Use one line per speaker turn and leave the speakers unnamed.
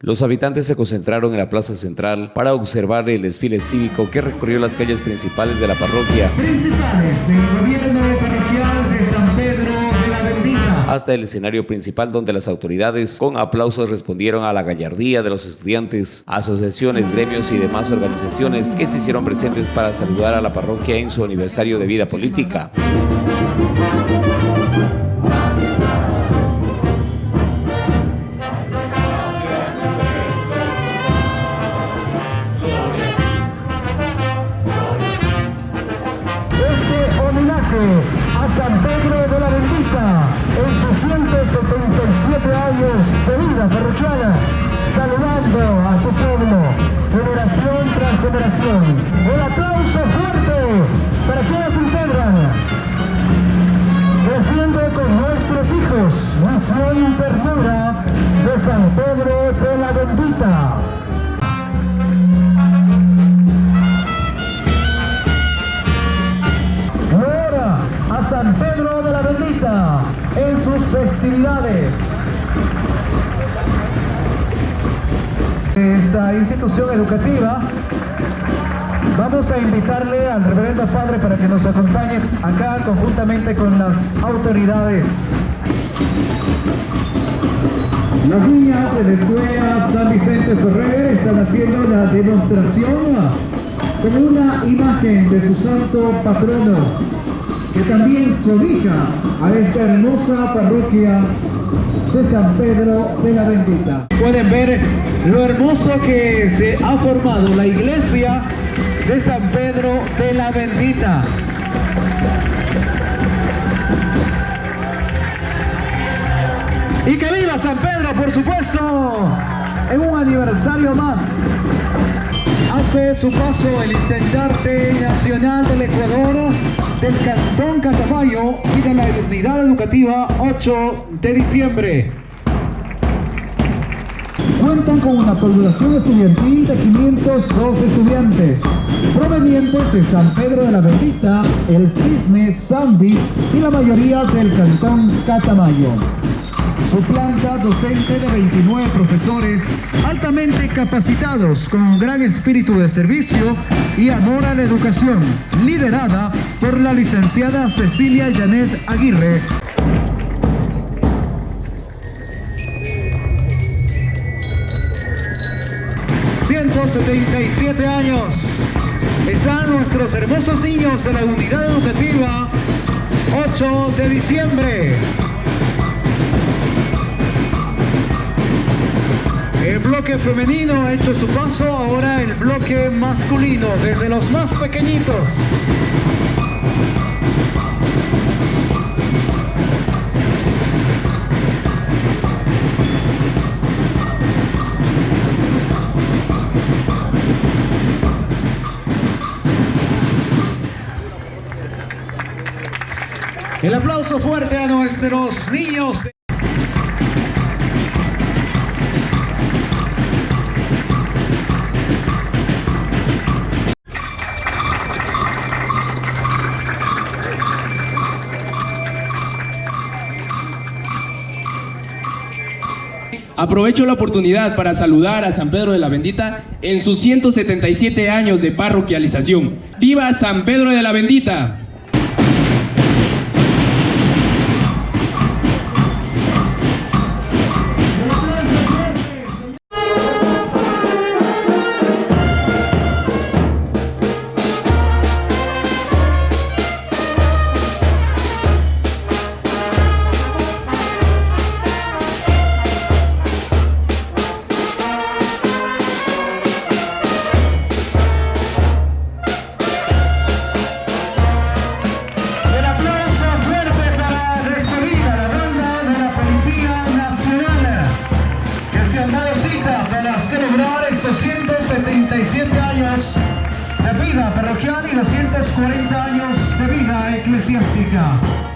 Los habitantes se concentraron en la plaza central para observar el desfile cívico que recorrió las calles principales de la parroquia.
Principales del gobierno parroquial de San Pedro de la Bendita.
Hasta el escenario principal donde las autoridades con aplausos respondieron a la gallardía de los estudiantes, asociaciones, gremios y demás organizaciones que se hicieron presentes para saludar a la parroquia en su aniversario de vida política.
Generación. Un aplauso fuerte para quienes integran. Creciendo con nuestros hijos, misión ternura de San Pedro de la Bendita. Ahora a San Pedro de la Bendita en sus festividades. Esta institución educativa, vamos a invitarle al reverendo padre para que nos acompañe acá conjuntamente con las autoridades. Las niñas de la escuela San Vicente Ferrer están haciendo la demostración con una imagen de su santo patrono que también cobija a esta hermosa parroquia de San Pedro de la Bendita. Pueden ver lo hermoso que se ha formado la iglesia de San Pedro de la Bendita. Y que viva San Pedro, por supuesto, en un aniversario más. Hace su paso el intendente nacional del Ecuador, del Cantón Catamayo y de la Unidad Educativa 8 de diciembre. Cuentan con una población estudiantil de 502 estudiantes, provenientes de San Pedro de la Bendita, El Cisne, Zambi y la mayoría del Cantón Catamayo. Su planta docente de 29 profesores altamente capacitados con un gran espíritu de servicio y amor a la educación, liderada por la licenciada Cecilia Janet Aguirre. ...177 años... ...están nuestros hermosos niños de la unidad educativa... ...8 de diciembre... El bloque femenino ha hecho su paso, ahora el bloque masculino, desde los más pequeñitos. El aplauso fuerte a nuestros niños.
Aprovecho la oportunidad para saludar a San Pedro de la Bendita en sus 177 años de parroquialización. ¡Viva San Pedro de la Bendita!
40 años de vida eclesiástica.